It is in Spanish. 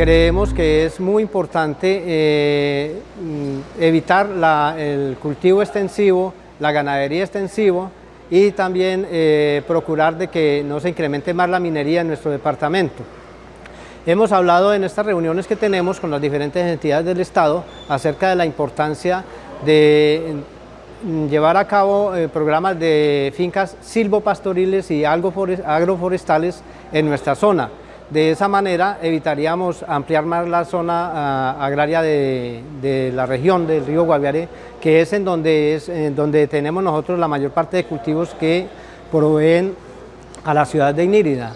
creemos que es muy importante eh, mm, evitar el cultivo extensivo, la ganadería extensivo y también eh, procurar de que no se incremente más la minería en nuestro departamento. Hemos hablado en estas reuniones que tenemos con las diferentes entidades del Estado acerca de la importancia de mm, llevar a cabo eh, programas de fincas silvopastoriles y agroforestales en nuestra zona. De esa manera evitaríamos ampliar más la zona ah, agraria de, la región del río Guaviare, que es en donde, es en donde tenemos nosotros la mayor parte de cultivos que proveen a la ciudad de Inírida.